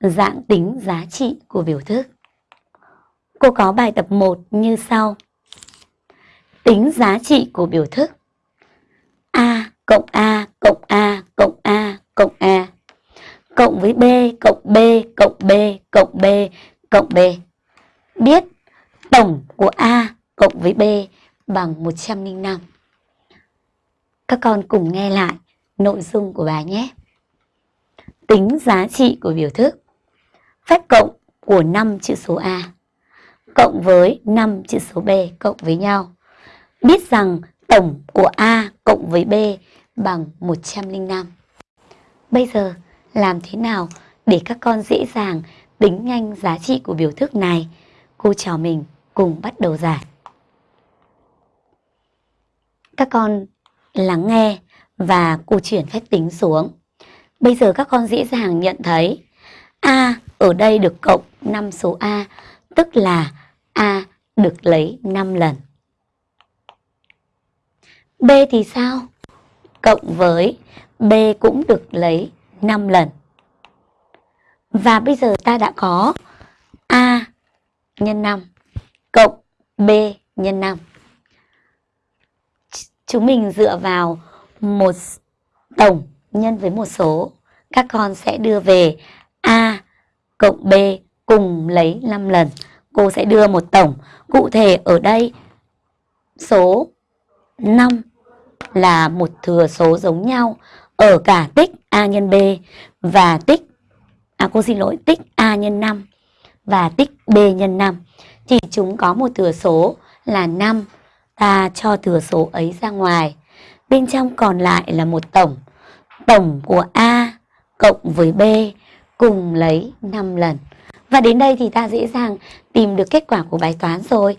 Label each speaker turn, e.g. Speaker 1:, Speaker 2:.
Speaker 1: dạng tính giá trị của biểu thức. Cô có bài tập 1 như sau. Tính giá trị của biểu thức. A cộng A cộng A cộng A cộng A cộng với B cộng B cộng B cộng B cộng B. Biết tổng của A cộng với B bằng 105. Các con cùng nghe lại nội dung của bài nhé. Tính giá trị của biểu thức. Phép cộng của 5 chữ số A cộng với 5 chữ số B cộng với nhau. Biết rằng tổng của A cộng với B bằng 105. Bây giờ, làm thế nào để các con dễ dàng tính nhanh giá trị của biểu thức này? Cô trò mình cùng bắt đầu giải. Các con lắng nghe và cô chuyển phép tính xuống. Bây giờ các con dễ dàng nhận thấy A ở đây được cộng 5 số A, tức là A được lấy 5 lần. B thì sao? Cộng với B cũng được lấy 5 lần. Và bây giờ ta đã có A nhân 5 cộng B nhân 5. Chúng mình dựa vào một tổng nhân với một số. Các con sẽ đưa về A cộng B cùng lấy 5 lần. Cô sẽ đưa một tổng. Cụ thể ở đây, số 5 là một thừa số giống nhau ở cả tích A nhân B và tích à cô xin lỗi, tích A nhân 5 và tích B nhân 5 thì chúng có một thừa số là 5 ta cho thừa số ấy ra ngoài bên trong còn lại là một tổng tổng của A cộng với B cùng lấy 5 lần. Và đến đây thì ta dễ dàng tìm được kết quả của bài toán rồi.